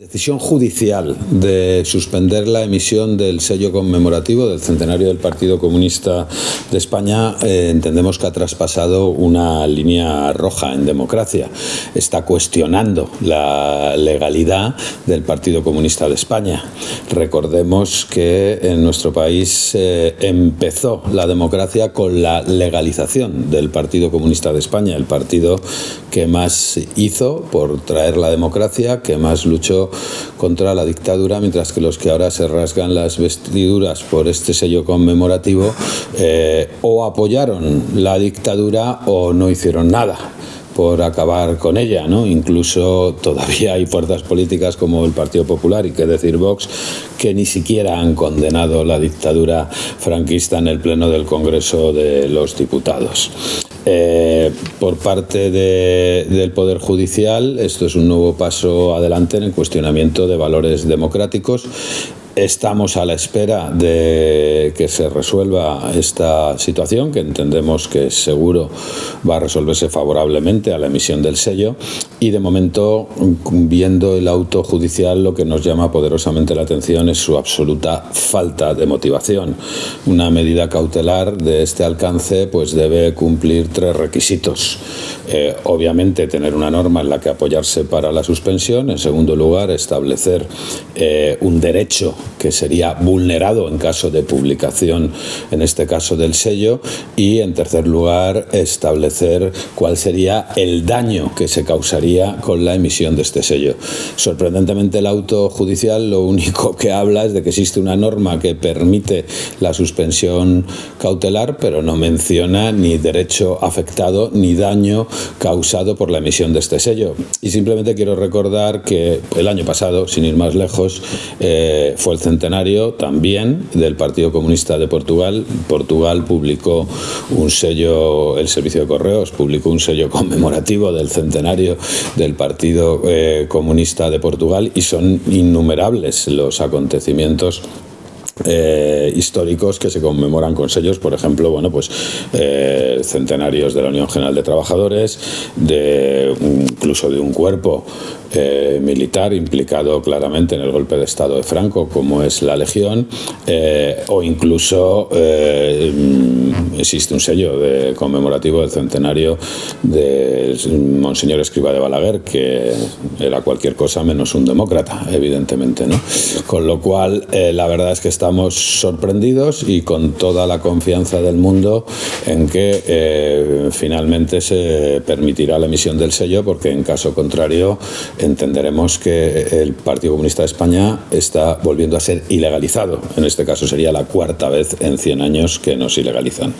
Decisión judicial de suspender la emisión del sello conmemorativo del centenario del Partido Comunista de España eh, entendemos que ha traspasado una línea roja en democracia. Está cuestionando la legalidad del Partido Comunista de España. Recordemos que en nuestro país eh, empezó la democracia con la legalización del Partido Comunista de España, el partido que más hizo por traer la democracia, que más luchó contra la dictadura, mientras que los que ahora se rasgan las vestiduras por este sello conmemorativo eh, o apoyaron la dictadura o no hicieron nada por acabar con ella, ¿no? Incluso todavía hay fuerzas políticas como el Partido Popular y que decir Vox que ni siquiera han condenado la dictadura franquista en el pleno del Congreso de los Diputados. Eh, por parte del Poder Judicial, esto es un nuevo paso adelante en el cuestionamiento de valores democráticos Estamos a la espera de que se resuelva esta situación, que entendemos que seguro va a resolverse favorablemente a la emisión del sello. Y de momento, viendo el auto judicial, lo que nos llama poderosamente la atención es su absoluta falta de motivación. Una medida cautelar de este alcance pues debe cumplir tres requisitos. Eh, obviamente, tener una norma en la que apoyarse para la suspensión. En segundo lugar, establecer eh, un derecho que sería vulnerado en caso de publicación, en este caso del sello, y en tercer lugar establecer cuál sería el daño que se causaría con la emisión de este sello. Sorprendentemente el auto judicial lo único que habla es de que existe una norma que permite la suspensión cautelar, pero no menciona ni derecho afectado ni daño causado por la emisión de este sello. Y simplemente quiero recordar que el año pasado, sin ir más lejos, eh, fue el centenario también del Partido Comunista de Portugal. Portugal publicó un sello, el Servicio de Correos publicó un sello conmemorativo del centenario del Partido eh, Comunista de Portugal y son innumerables los acontecimientos eh, históricos que se conmemoran con sellos, por ejemplo, bueno, pues eh, centenarios de la Unión General de Trabajadores, de incluso de un cuerpo eh, militar implicado claramente en el golpe de Estado de Franco, como es la Legión, o incluso existe un sello de conmemorativo del centenario de Monseñor Escriba de Balaguer, que era cualquier cosa menos un demócrata, evidentemente, ¿no? Con lo cual, la verdad es que está estamos sorprendidos y con toda la confianza del mundo en que eh, finalmente se permitirá la emisión del sello porque en caso contrario entenderemos que el Partido Comunista de España está volviendo a ser ilegalizado. En este caso sería la cuarta vez en 100 años que nos ilegalizan.